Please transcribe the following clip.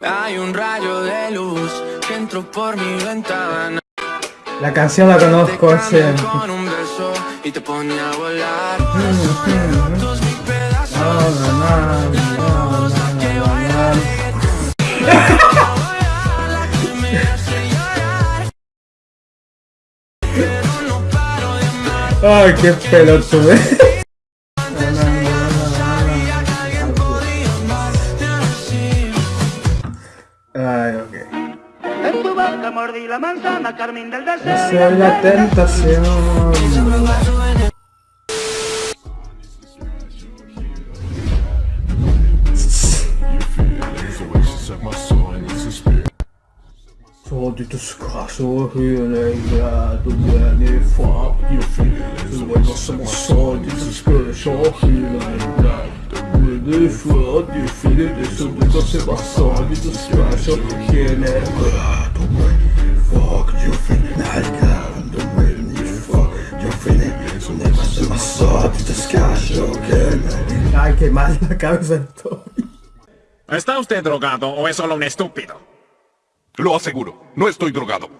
Hay un rayo de luz que entró por mi ventana. La canción la conozco, sí. cambia con un beso y te pone a volar. Ay, qué pelotudo. Ay, ok. En tu boca mordí la manzana, Carmen del deseo. Esa es la tentación. Så då blir ni som Du se fuck fuck det var som Ay, qué mal la cabeza estoy. ¿Está usted drogado o es solo un estúpido? Lo aseguro, no estoy drogado.